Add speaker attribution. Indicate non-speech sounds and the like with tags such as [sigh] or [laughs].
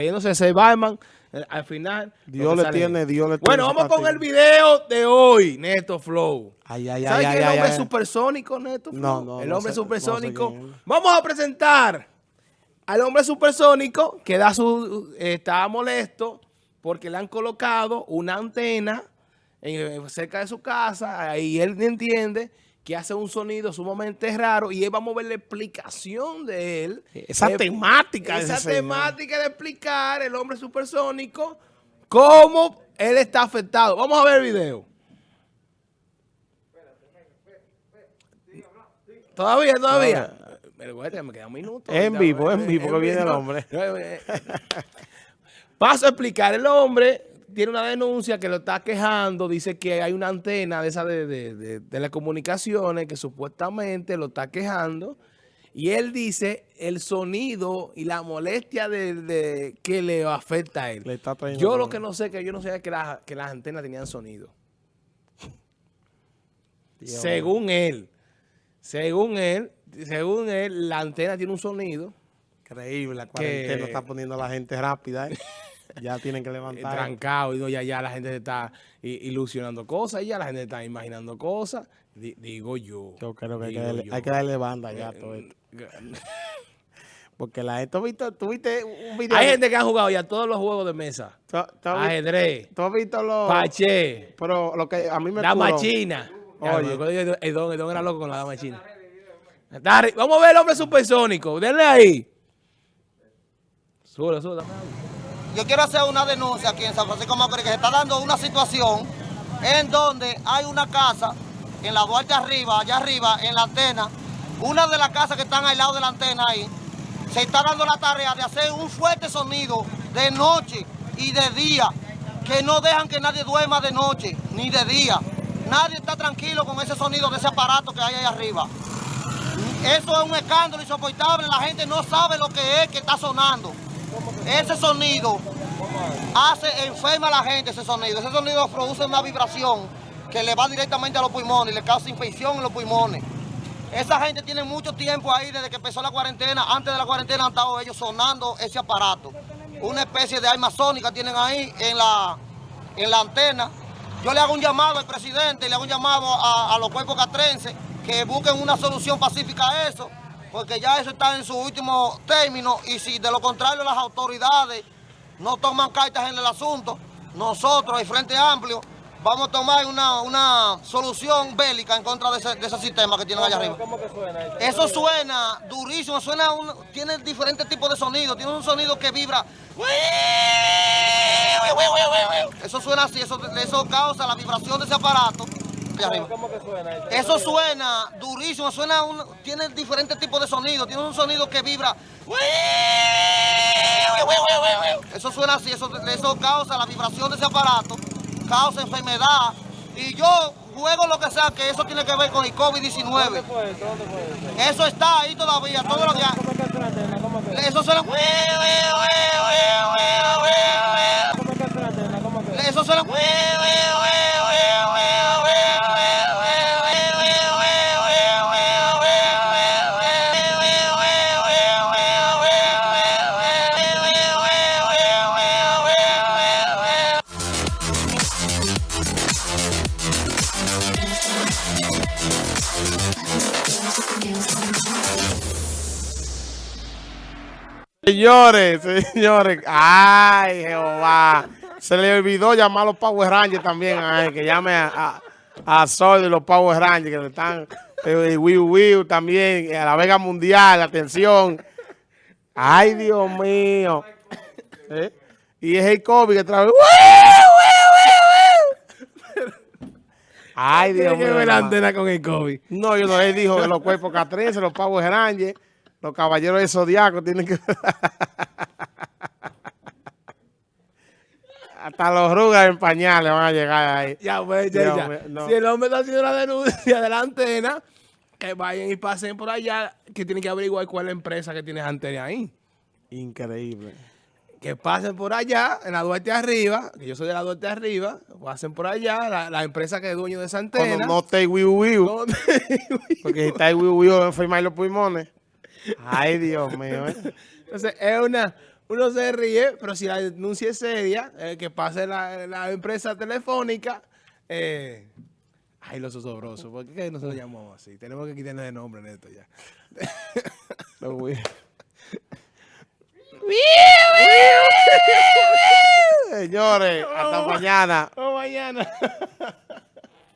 Speaker 1: Yéndose ese Batman, eh, al final.
Speaker 2: Dios le tiene, Dios le tiene.
Speaker 1: Bueno, vamos con el video de hoy, Neto Flow.
Speaker 2: Ay, ay,
Speaker 1: ¿Sabes
Speaker 2: ay,
Speaker 1: quién es el hombre supersónico, Neto Flow?
Speaker 2: No, no,
Speaker 1: El hombre
Speaker 2: sé- no sé
Speaker 1: supersónico. Vamos a presentar al hombre supersónico que da su, eh, está molesto porque le han colocado una antena en- cerca de su casa y él entiende que hace un sonido sumamente raro y vamos a ver la explicación de él.
Speaker 2: Esa
Speaker 1: Eh,
Speaker 2: temática de
Speaker 1: Esa
Speaker 2: ese señor.
Speaker 1: temática de explicar el hombre supersónico cómo él está afectado. Vamos a ver el video. Todavía, todavía. Pero, me queda un minuto.
Speaker 2: En vivo, en vivo que viene el hombre. [laughs]
Speaker 1: Paso a explicar. El hombre tiene una denuncia que lo está quejando. Dice que hay una antena de esa de, de, de telecomunicaciones que supuestamente lo está quejando. Y él dice el sonido y la molestia de, de- que le afecta a él.
Speaker 2: Le está trayendo
Speaker 1: yo lo que no sé que yo no sabía que, las- que las antenas tenían sonido.
Speaker 2: Dios
Speaker 1: según él. Según él, según él, la antena tiene un sonido
Speaker 2: Increíble, la cuarentena
Speaker 1: que-
Speaker 2: está poniendo a la gente rápida. ¿eh? [laughs] ya tienen que
Speaker 1: eh,
Speaker 2: levantar.
Speaker 1: trancado y no, ya, ya la gente se está ilusionando cosas, ya la gente está imaginando cosas. Di- digo yo.
Speaker 2: Yo creo que hay que, darle,
Speaker 1: yo.
Speaker 2: hay que darle banda ya a todo
Speaker 1: Eh,
Speaker 2: esto. [laughs] Porque la gente, ¿tú viste, tú viste un video?
Speaker 1: Hay gente que ha jugado ya todos los juegos de mesa.
Speaker 2: ¿Tú, tú has vi-
Speaker 1: Ajedrez,
Speaker 2: tú has visto los...
Speaker 1: paché,
Speaker 2: Pero lo que a mí me
Speaker 1: dama
Speaker 2: curó-
Speaker 1: china.
Speaker 2: Oye.
Speaker 1: que El don, el don era loco con la dama china. Vamos a ver el hombre supersónico. Denle ahí. Dame algo.
Speaker 3: Yo quiero hacer una denuncia aquí en San Francisco Macorís que se está dando una situación en donde hay una casa en la Duarte arriba, allá arriba, en la antena, una de las casas que están al lado de la antena ahí, se está dando la tarea de hacer un fuerte sonido de noche y de día, que no dejan que nadie duerma de noche ni de día. Nadie está tranquilo con ese sonido de ese aparato que hay ahí arriba. Eso es un escándalo insoportable, la gente no sabe lo que es que está sonando. Ese sonido hace, enferma a la gente ese sonido. Ese sonido produce una vibración que le va directamente a los pulmones y le causa infección en los pulmones. Esa gente tiene mucho tiempo ahí desde que empezó la cuarentena. Antes de la cuarentena han estado ellos sonando ese aparato. Una especie de arma sónica tienen ahí en la, en la antena. Yo le hago un llamado al presidente, le hago un llamado a, a los cuerpos catrenses que busquen una solución pacífica a eso, porque ya eso está en su último término y si de lo contrario las autoridades no toman cartas en el asunto, nosotros, el Frente Amplio, vamos a tomar una, una solución bélica en contra de ese, de ese sistema que tienen allá arriba. Eso suena durísimo, suena un- tiene diferentes tipos de sonidos, tiene un sonido que vibra. Eso suena así, eso, eso causa la vibración de ese aparato. Allá arriba. Eso suena durísimo, suena un- tiene diferentes tipos de sonidos, tiene un sonido que vibra. Eso suena así, eso, eso causa la vibración de ese aparato, causa enfermedad. Y yo juego lo que sea que eso tiene que ver con el COVID-19. Eso está ahí todavía, todo lo que Eso suena.
Speaker 2: Señores, señores. Ay, Jehová. Se le olvidó llamar a los Power Rangers también. Que llame a, a, a Sol de los Power Rangers que están. Eh, Wiu Wiu también. A la Vega Mundial. Atención. Ay, Dios mío. ¿Eh? Y es el COVID que trae. Ay, Dios
Speaker 1: que
Speaker 2: mío.
Speaker 1: ver la antena con el COVID.
Speaker 2: No, yo no, él dijo que los cuerpos catrenses, los Power Rangers, los caballeros de Zodiaco tienen que... [laughs] Hasta los rugas en pañales van a llegar ahí.
Speaker 1: Ya, pues, ya, ya.
Speaker 2: no.
Speaker 1: Si el hombre está haciendo la denuncia de la antena, que vayan y pasen por allá, que tienen que averiguar cuál es la empresa que tiene antena ahí.
Speaker 2: Increíble.
Speaker 1: Que pasen por allá, en la Duarte Arriba, que yo soy de la Duarte Arriba, pasen por allá, la, la empresa que es dueño de esa
Speaker 2: Cuando
Speaker 1: antena.
Speaker 2: no esté Wiu Wiu,
Speaker 1: No- [laughs]
Speaker 2: porque si está el Wiu Wiu enfermar los pulmones. Ay, Dios mío. ¿eh?
Speaker 1: Entonces, es una uno se ríe, pero si la denuncia es seria, eh, que pase la, la empresa telefónica, eh, ay, los osobrosos, ¿por qué no se lo llamamos así? Tenemos que quitarle el nombre en esto ya.
Speaker 2: Lo voy- Señores, hasta mañana.
Speaker 1: Oh, mañana. [laughs]